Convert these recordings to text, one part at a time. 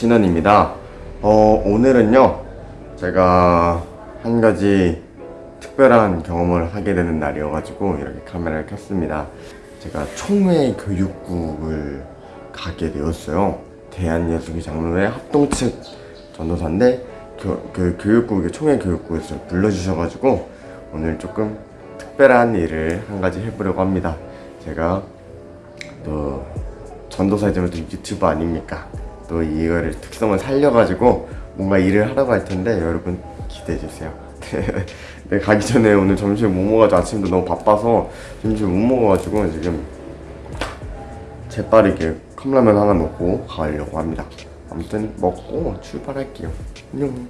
신원입니다. 어, 오늘은요, 제가 한 가지 특별한 경험을 하게 되는 날이어가지고 이렇게 카메라를 켰습니다. 제가 총회 교육국을 가게 되었어요. 대한예수교 장로회 합동측 전도사인데 교, 그 교육국의 총회 교육국에서 불러주셔가지고 오늘 조금 특별한 일을 한 가지 해보려고 합니다. 제가 또 전도사이지만 또 유튜버 아닙니까? 또 이거를 특성을 살려가지고 뭔가 일을 하라고 할 텐데 여러분 기대해 주세요. 네, 가기 전에 오늘 점심 못 먹어가지고 아침도 너무 바빠서 점심 못 먹어가지고 지금 재빠르게 컵라면 하나 먹고 가려고 합니다. 아무튼 먹고 출발할게요. 안녕.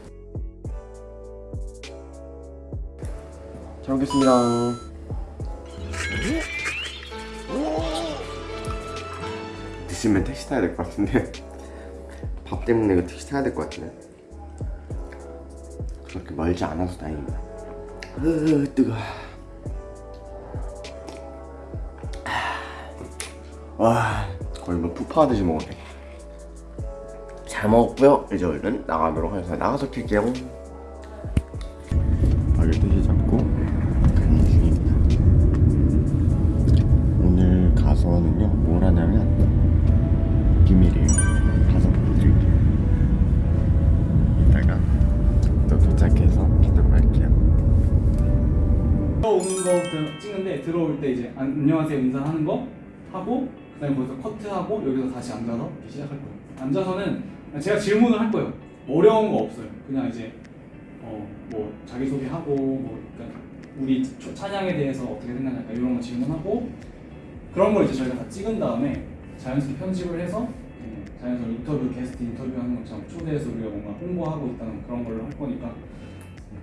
잘 먹겠습니다. 드시면 택시 타야 될 것 같은데 밥 때문에 이거 택시 타야 될 것 같은데. 그렇게 멀지 않아서 다행입니다. 으 뜨거. 와 거의 뭐 푸파하듯이 먹었네. 잘 먹었고요. 이제 얼른 나가도록 하겠습니다. 나가서 킬게요 이제 안녕하세요 인사하는 거 하고 그 다음에 거기서 커트하고 여기서 다시 앉아서 시작할 거예요. 앉아서는 제가 질문을 할 거예요. 어려운 거 없어요. 그냥 이제 어 뭐 자기 소개하고 뭐 그러니까 우리 초- 찬양에 대해서 어떻게 생각할까 이런 거 질문하고 그런 걸 이제 저희가 다 찍은 다음에 자연스럽게 편집을 해서 음, 자연스럽게 인터뷰 게스트 인터뷰하는 것처럼 초대해서 우리가 뭔가 홍보하고 있다는 그런 걸로 할 거니까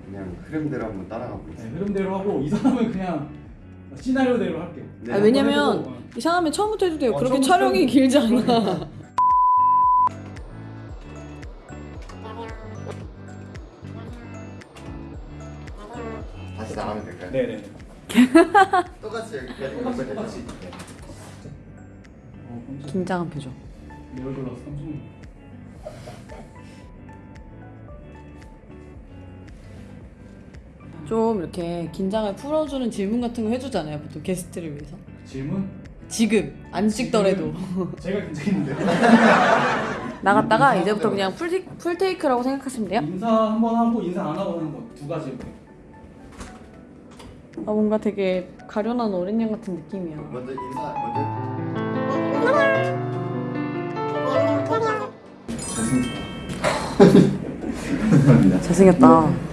그냥 흐름대로 한번 따라가 네, 보겠습니다 흐름대로 하고 이 사람은 그냥 시나리오대로 할게요. 네. 아, 왜냐면 어. 이 사람은 처음부터 해도 돼요. 어, 그렇게 촬영이 해도 길지. 않아. 다시 나가면 될까요? 네네. 똑같이 여기까지 똑같이? 네. 어. 긴장한 표정. 내 얼굴 나서 깜짝 좀 이렇게 긴장을 풀어주는 질문 같은 거 해주잖아요. 보통 게스트를 위해서. 질문? 지금 안 찍더라도 제가 긴장했는데. 나갔다가 이제부터 그냥 full, full take라고 생각하시면 돼요. 인사 한 번 하고 인사 안 하고 하는 거 두 가지. 아 뭔가 되게 가련한 어린 양 같은 느낌이야. 먼저 인사 먼저 감사합니다 잘생겼다.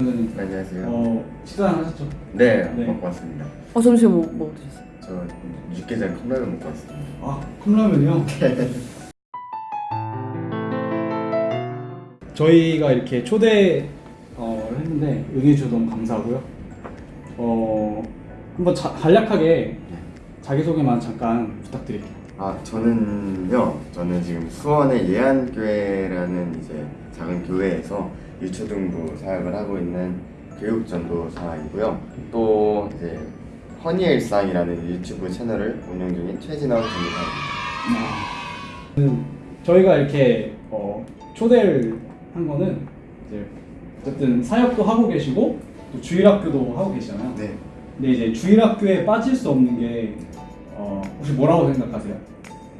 네, 안녕하세요 어 식사 하셨죠? 네, 네. 먹고 왔습니다 어 점심 뭐, 뭐 드셨어요? 저 육개장 컵라면 먹고 왔습니다 아 컵라면이요? 저희가 이렇게 초대 어, 했는데 응해 주셔서 너무 감사하고요. 어 한번 자, 간략하게 자기 소개만 잠깐 부탁드릴게요. 아 저는요 저는 지금 수원의 예안교회라는 이제 작은 교회에서 유초등부 사역을 하고 있는 교육전도사이고요. 또 이제 허니의 일상이라는 유튜브 채널을 운영 중인 최진원 전도사입니다. 음, 저희가 이렇게 어, 초대를 한 거는 이제 어쨌든 사역도 하고 계시고 또 주일학교도 하고 계시잖아요. 네. 근데 이제 주일학교에 빠질 수 없는 게 어, 혹시 뭐라고 생각하세요?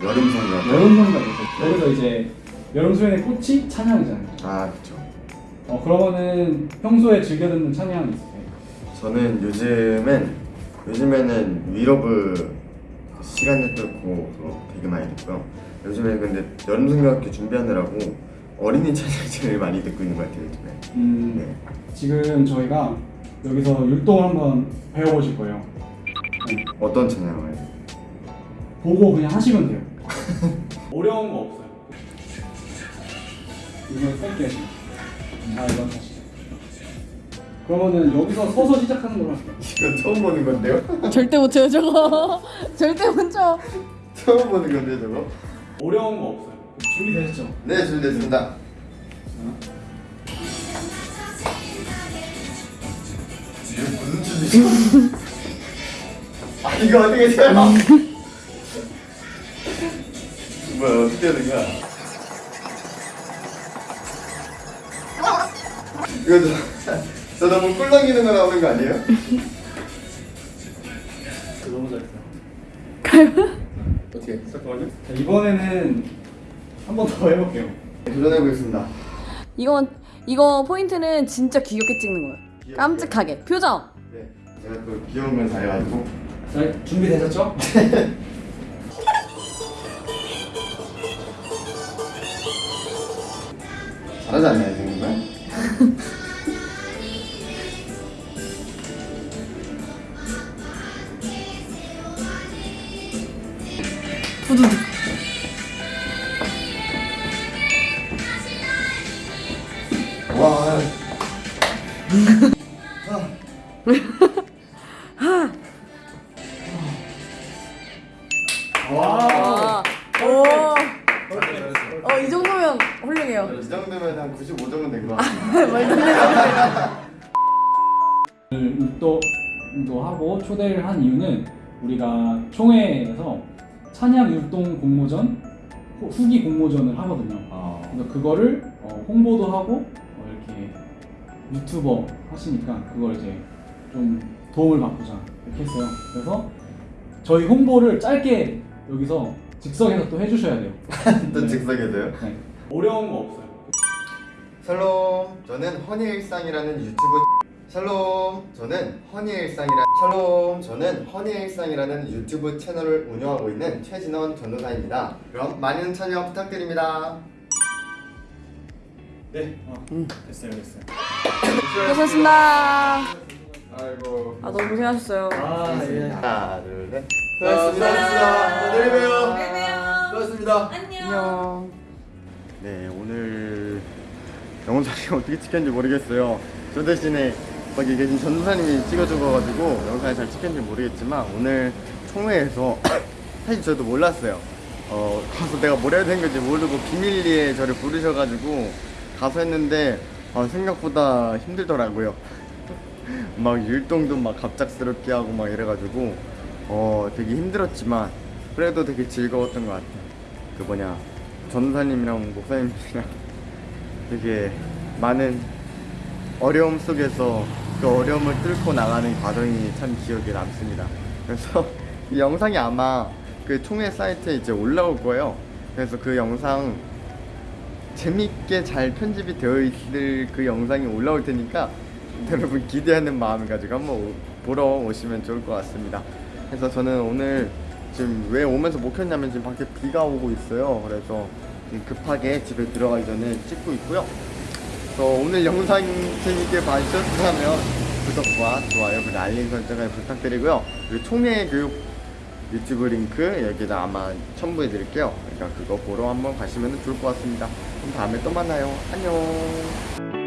여름 성경 여름 성가죠. 여기서 이제 여름 수련의 꽃이 찬양이잖아요. 아 그쵸 어 그러면은 평소에 즐겨 듣는 찬양이 있으세요? 저는 요즘엔 요즘에는 위러브 시간을 뚫고 되게 많이 듣고요 요즘에 근데 여름 성경학교 준비하느라고 어린이 찬양 제일 많이 듣고 있는 것 같아요 요즘에 음, 네. 지금 저희가 여기서 율동을 한번 배워보실 거예요. 네, 어떤 찬양을 보고 그냥 하시면 돼요. 어려운 거 없어요. 이거 뺄게요. 아 이건 하시죠. 그러면은 여기서 서서 시작하는 걸로 할게요. 이건 처음 보는 건데요? 절대 못 쳐요 저거. 절대 못 쳐. 처음 보는 건데 저거? 어려운 거 없어요. 준비되셨죠? 네 준비됐습니다 이게 무슨 춤이죠? 아 이거 어떻게 돼요? 뭐야 어떻게 되냐? 이거 저, 저 너무 꿀렁이는 거 나오는 거 아니에요? 저 너무 잘했어 어떻게 잠깐만요? 자, 이번에는 한 번 더 해볼게요. 네, 도전해보겠습니다. 이건 이거 포인트는 진짜 귀엽게 찍는 거예요. 귀엽게. 깜찍하게. 표정! 네 제가 또 귀여운 걸 잘해가지고. 자 준비되셨죠? 잘하지 않나요, 정말? 두두두. 와. 와. 한 95 정도 된거 같아요. 율동도 하고 초대를 한 이유는 우리가 총회에서 찬양 율동 공모전 후- 후기 공모전을 하거든요. 아, 그래서 그거를 어, 홍보도 하고 어, 이렇게 유튜버 하시니까 그걸 이제 좀 도움을 받고자 이렇게 했어요. 그래서 저희 홍보를 짧게 여기서 즉석에서 또 해주셔야 돼요. 또 네. 즉석에서요? 네. 어려운 거 없어요. 샬롬, 저는 허니의 일상이라는 유튜브 샬롬, 저는 허니의 일상이라 샬롬, 저는 허니의 일상이라는 유튜브 채널을 운영하고 있는 최진원 전도사입니다. 그럼 많은 참여 부탁드립니다. 네, 어, 됐어요, 됐어요. 고생하셨습니다. 아이고. 아 너무 고생하셨어요. 아, 예. 하나, 둘, 셋. 수고하셨습니다. 내일 봬요. 내일 봬요. 수고하셨습니다. 안녕. 네, 오늘 영상이 어떻게 찍혔는지 모르겠어요. 저 대신에 거기 계신 전도사님이 찍어주셔가지고 영상이 잘 찍혔는지 모르겠지만 오늘 총회에서 사실 저도 몰랐어요. 어, 가서 내가 뭘 해야 되는 건지 모르고 비밀리에 저를 부르셔가지고 가서 했는데 아, 생각보다 힘들더라고요. 막 율동도 막 갑작스럽게 하고 막 이래가지고 어 되게 힘들었지만 그래도 되게 즐거웠던 것 같아요. 그 뭐냐 전사님이랑 목사님이랑 되게 많은 어려움 속에서 그 어려움을 뚫고 나가는 과정이 참 기억에 남습니다. 그래서 이 영상이 아마 그 총회 사이트에 이제 올라올 거예요. 그래서 그 영상 재밌게 잘 편집이 되어 있을 그 영상이 올라올 테니까 여러분 기대하는 마음을 가지고 한번 오- 보러 오시면 좋을 것 같습니다. 그래서 저는 오늘 지금 왜 오면서 못 켰냐면 지금 밖에 비가 오고 있어요. 그래서 급하게 집에 들어가기 전에 찍고 있고요. 그래서 오늘 영상 재밌게 봐주셨다면 구독과 좋아요 그리고 알림 설정을 부탁드리고요. 그리고 총회 교육 유튜브 링크 여기다 아마 첨부해 드릴게요. 그러니까 그거 보러 한번 가시면 좋을 것 같습니다. 그럼 다음에 또 만나요. 안녕.